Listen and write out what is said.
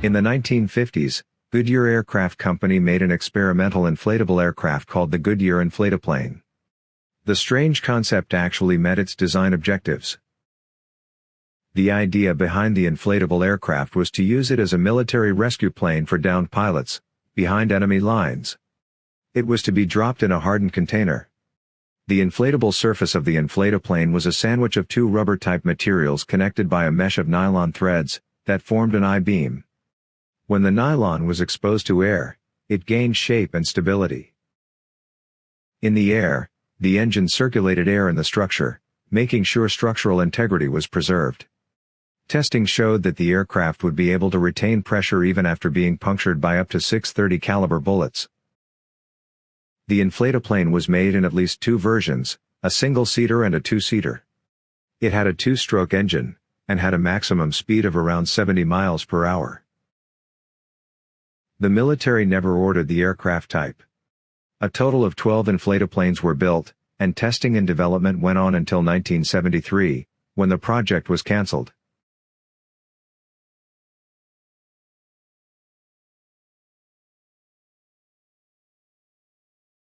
In the 1950s, Goodyear Aircraft Company made an experimental inflatable aircraft called the Goodyear Inflataplane. The strange concept actually met its design objectives. The idea behind the inflatable aircraft was to use it as a military rescue plane for downed pilots, behind enemy lines. It was to be dropped in a hardened container. The inflatable surface of the inflataplane was a sandwich of two rubber-type materials connected by a mesh of nylon threads, that formed an I-beam. When the nylon was exposed to air, it gained shape and stability. In the air, the engine circulated air in the structure, making sure structural integrity was preserved. Testing showed that the aircraft would be able to retain pressure even after being punctured by up to 630 caliber bullets. The inflataplane was made in at least two versions, a single-seater and a two-seater. It had a two-stroke engine, and had a maximum speed of around 70 miles per hour. The military never ordered the aircraft type. A total of 12 inflataplanes were built, and testing and development went on until 1973, when the project was cancelled.